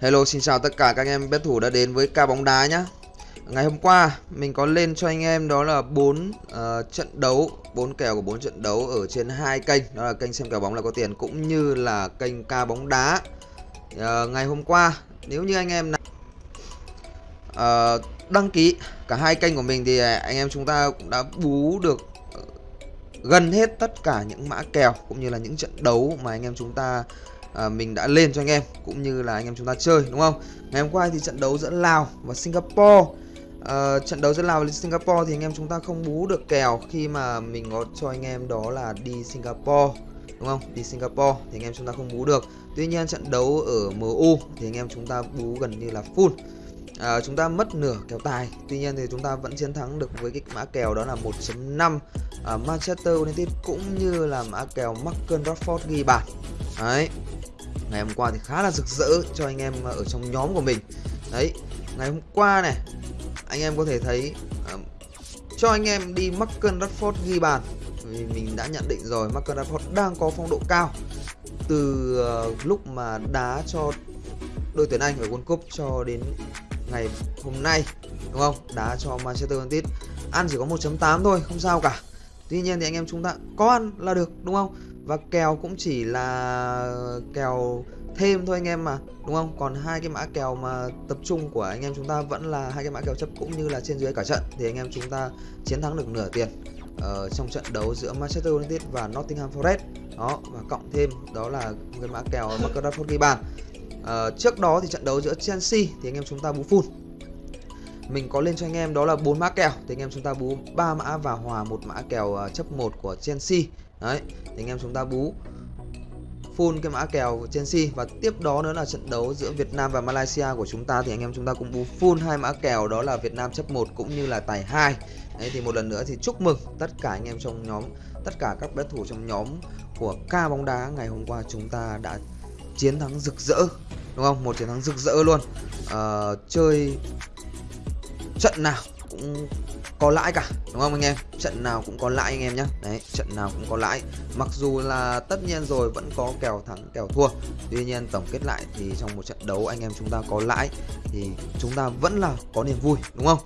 Hello xin chào tất cả các anh em bet thủ đã đến với ca bóng đá nhá. Ngày hôm qua mình có lên cho anh em đó là 4 uh, ờ, trận đấu, 4 kèo của 4 trận đấu ở trên hai kênh, đó là kênh xem kèo bóng là có tiền cũng như là kênh ca bóng đá. Uh, ngày hôm qua nếu như anh em nào uh, đăng ký cả hai kênh của mình thì anh em chúng ta cũng đã bú được gần hết tất cả những mã kèo cũng như là những trận đấu mà anh em chúng ta à, mình đã lên cho anh em cũng như là anh em chúng ta chơi đúng không? Ngày hôm qua thì trận đấu giữa Lào và Singapore. À, trận đấu giữa Lào và Singapore thì anh em chúng ta không bú được kèo khi mà mình có cho anh em đó là đi Singapore đúng không? Đi Singapore thì anh em chúng ta không bú được. Tuy nhiên trận đấu ở MU thì anh em chúng ta bú gần như là full. À, chúng ta mất nửa kèo tài. Tuy nhiên thì chúng ta vẫn chiến thắng được với cái mã kèo đó là 1.5 à, Manchester United cũng như là mã kèo Marcus Rashford ghi bàn. Đấy ngày hôm qua thì khá là rực rỡ cho anh em ờ, ở trong nhóm của mình. Đấy ngày hôm qua này anh em có thể thấy uh, cho anh em đi Marcus Rashford ghi bàn. Vì mình đã nhận định rồi Marcus Rashford đang có phong độ cao. Từ uh, lúc mà đá cho đội tuyển Anh ở World Cup cho đến ngày hôm nay đúng không? Đá cho Manchester United. Ăn chỉ có 1.8 thôi không sao cả. Tuy nhiên thì anh em chúng ta có ăn là được đúng không? Và kèo cũng chỉ là kèo thêm thôi anh em mà đúng không? Còn hai cái mã kèo mà tập trung của anh em chúng ta vẫn là hai cái mã kèo chấp cũng như là trên dưới cả trận. Thì anh em chúng ta chiến thắng được nửa tiền ở trong trận đấu giữa Manchester United và Nottingham Forest. Đó và cộng thêm đó là cái mã kèo Marcus Rashford ghi bàn. Uh, trước đó thì trận đấu giữa Chelsea thì anh em chúng ta bú full mình có lên cho anh em đó là bốn mã kèo thì anh em chúng ta bú ba mã và hòa một mã kèo ờ, chấp 1 của Chelsea đấy thì anh em chúng ta bú full cái mã kèo Chelsea và tiếp đó nữa là trận đấu giữa Việt Nam và Malaysia của chúng ta thì anh em chúng ta cũng bú full hai mã kèo đó là Việt Nam chấp 1 cũng như là tài 2 Đấy thì một lần nữa thì chúc mừng tất cả anh em trong nhóm tất cả các đối thủ trong nhóm của ca bóng đá ngày hôm qua chúng ta đã chiến thắng rực rỡ đúng không? Một chiến thắng rực rỡ luôn. À, chơi trận nào cũng có lãi cả, đúng không anh em? Trận nào cũng có lãi anh em nhé đấy, trận nào cũng có lãi. Mặc dù là tất nhiên rồi, vẫn có kèo thắng, kèo thua. Tuy nhiên tổng kết lại thì trong một trận đấu anh em chúng ta có lãi thì chúng ta vẫn là có niềm vui, đúng không?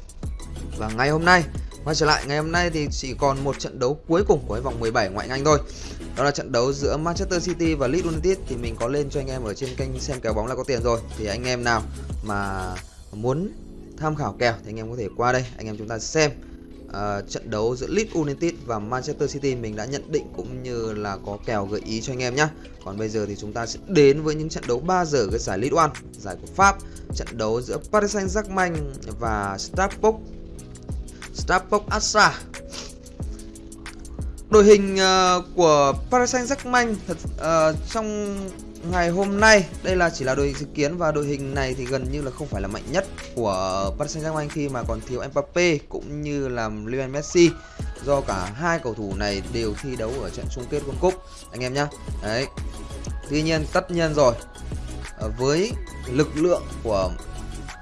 Và ngày hôm nay, quay trở lại, ngày hôm nay thì chỉ còn một trận đấu cuối cùng của vòng 17 ngoại hạng Anh thôi. Đó là trận đấu giữa Manchester City và Leeds United thì mình có lên cho anh em ở trên kênh xem kèo bóng là có tiền rồi. Thì anh em nào mà muốn tham khảo kèo thì anh em có thể qua đây. Anh em chúng ta xem uh, trận đấu giữa Leeds United và Manchester City mình đã nhận định cũng như là có kèo gợi ý cho anh em nhé còn bây giờ thì chúng ta sẽ đến với những trận đấu 3 giờ cái giải League One. Giải của Pháp trận đấu giữa Paris Saint-Germain và Strasbourg Strasbourg Asa đội hình uh, của Paris Saint-Germain thật uh, trong ngày hôm nay đây là chỉ là đội hình dự kiến và đội hình này thì gần như là không phải là mạnh nhất của Paris Saint-Germain khi mà còn thiếu Mbappe cũng như là Lionel Messi. Do cả hai cầu thủ này đều thi đấu ở trận chung kết World Cup, anh em nhá. Đấy. Tuy nhiên, tất nhiên rồi. Ờ, với lực lượng của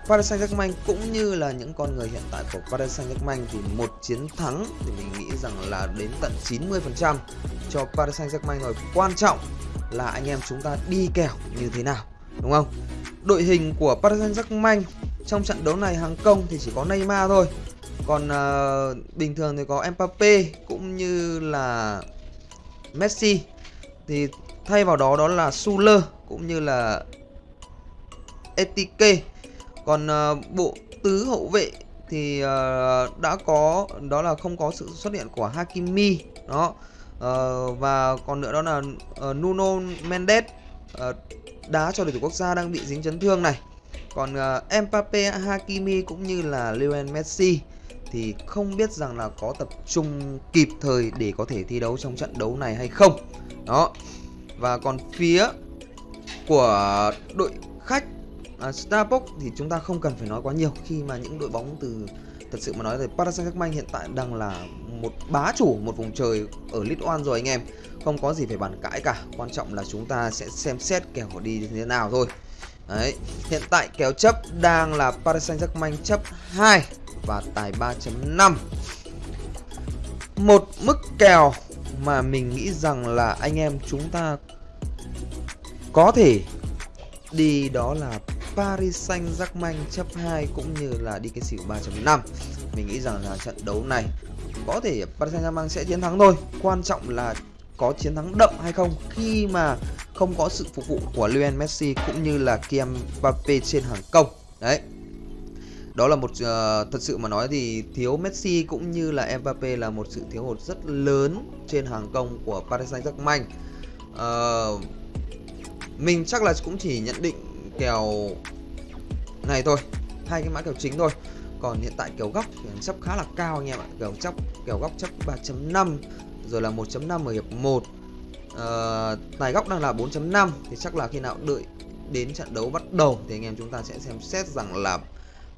Paris Saint-Germain cũng như là những con người hiện tại của Paris Saint-Germain thì một chiến thắng thì mình nghĩ rằng là đến tận 90% cho Paris Saint-Germain rồi. Quan trọng là anh em chúng ta đi kèo như thế nào, đúng không? Đội hình của Paris Saint-Germain trong trận đấu này hàng công thì chỉ có Neymar thôi. Còn uh, bình thường thì có Mbappe cũng như là Messi. Thì thay vào đó đó là Suler cũng như là Etike còn uh, bộ tứ hậu vệ thì uh, đã có đó là không có sự xuất hiện của Hakimi đó. Uh, và còn nữa đó là uh, Nuno Mendes uh, đá cho đội tuyển quốc gia đang bị dính chấn thương này còn uh, Mbappe, Hakimi cũng như là Lionel Messi thì không biết rằng là có tập trung kịp thời để có thể thi đấu trong trận đấu này hay không. Đó. Và còn phía của đội khách à, uh, Starbucks thì chúng ta không cần phải nói quá nhiều khi mà những đội bóng từ thật sự mà nói thì Paris Saint-Germain hiện tại đang là một bá chủ một vùng trời ở League One rồi anh em. Không có gì phải bàn cãi cả quan trọng là chúng ta sẽ xem xét kèo đi như thế nào thôi. Đấy, hiện tại kèo chấp đang là Paris Saint-Germain chấp 2 và tài 3.5 Một mức kèo mà mình nghĩ rằng là anh em chúng ta có thể đi đó là Paris Saint-Germain chấp 2 cũng như là đi cái xỉu 3.5 mình nghĩ rằng là trận đấu này có thể Paris Saint-Germain sẽ chiến thắng thôi. Quan trọng là có chiến thắng đậm hay không khi mà không có sự phục vụ của Lionel Messi cũng như là Kylian Mbappe trên hàng công. Đấy. Đó là một uh, thật sự mà nói thì thiếu Messi cũng như là Mbappe là một sự thiếu hụt rất lớn trên hàng công của Paris Saint-Germain. Uh, mình chắc là cũng chỉ nhận định kèo này thôi hai cái mã kèo chính thôi. Còn hiện tại kèo góc thì chấp khá là cao anh em ạ kèo chấp kèo góc chấp 3.5 rồi là 1.5 ở hiệp 1 uh, tài góc đang là 4.5 thì chắc là khi nào đợi đến trận đấu bắt đầu thì anh em chúng ta sẽ xem xét rằng là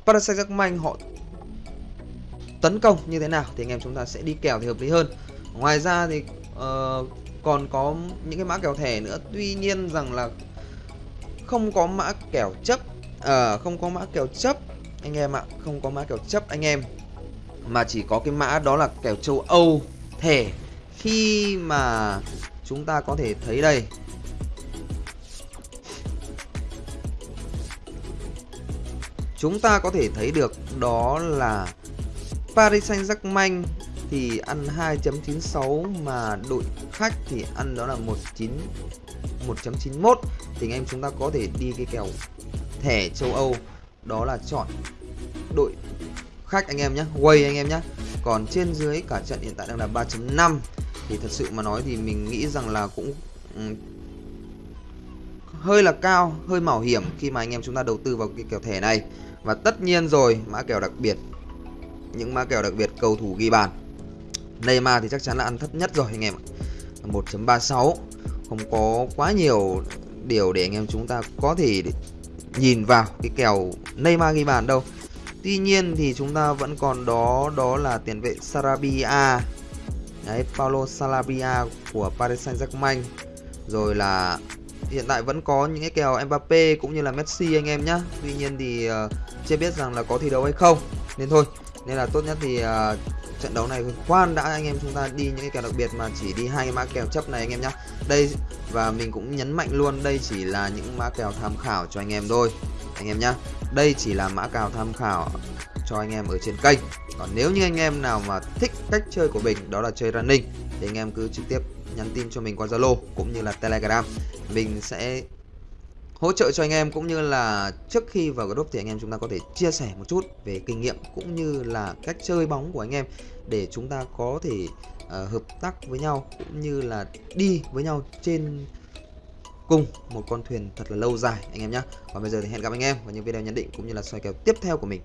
Paris Saint-Germain họ tấn công như thế nào thì anh em chúng ta sẽ đi kèo thì hợp lý hơn. Ngoài ra thì uh, còn có những cái mã kèo thẻ nữa. Tuy nhiên rằng là không có mã kèo chấp à, không có mã kèo chấp anh em ạ không có mã kèo chấp anh em. Mà chỉ có cái mã đó là kèo châu Âu thẻ khi mà chúng ta có thể thấy đây. Chúng ta có thể thấy được đó là Paris Saint-Germain thì ăn 2.96 mà đội khách thì ăn đó là 19 1.91 thì anh em chúng ta có thể đi cái kèo thẻ châu Âu, đó là chọn đội khách anh em nhé quay anh em nhé. Còn trên dưới cả trận hiện tại đang là 3.5 thì thật sự mà nói thì mình nghĩ rằng là cũng ừ, hơi là cao, hơi mạo hiểm khi mà anh em chúng ta đầu tư vào cái kèo thẻ này. Và tất nhiên rồi, mã kèo đặc biệt, những mã kèo đặc biệt cầu thủ ghi bàn. Neymar thì chắc chắn là ăn thấp nhất rồi anh em ạ. 1.36 không có quá nhiều điều để anh em chúng ta có thể nhìn vào cái kèo Neymar ghi bàn đâu. Tuy nhiên thì chúng ta vẫn còn đó đó là tiền vệ Sarabia. Đấy, Paulo Salabia của Paris Saint-Germain. Rồi là hiện tại vẫn có những cái kèo Mbappe cũng như là Messi anh em nhá. Tuy nhiên thì uh, chưa biết rằng là có thi đấu hay không. Nên thôi, nên là tốt nhất thì uh, trận đấu này khoan đã anh em chúng ta đi những cái kèo đặc biệt mà chỉ đi hai cái mã kèo chấp này anh em nhá. Đây và mình cũng nhấn mạnh luôn đây chỉ là những mã kèo tham khảo cho anh em thôi anh em nhá. Đây chỉ là mã kèo tham khảo cho anh em ở trên kênh còn nếu như anh em nào mà thích cách chơi của mình đó là chơi running thì anh em cứ trực tiếp nhắn tin cho mình qua Zalo cũng như là Telegram mình sẽ hỗ trợ cho anh em cũng như là trước khi vào group thì anh em chúng ta có thể chia sẻ một chút về kinh nghiệm cũng như là cách chơi bóng của anh em để chúng ta có thể uh, hợp tác với nhau cũng như là đi với nhau trên cùng một con thuyền thật là lâu dài anh em nhé. Và bây giờ thì hẹn gặp anh em vào những video nhận định cũng như là soi kèo tiếp theo của mình.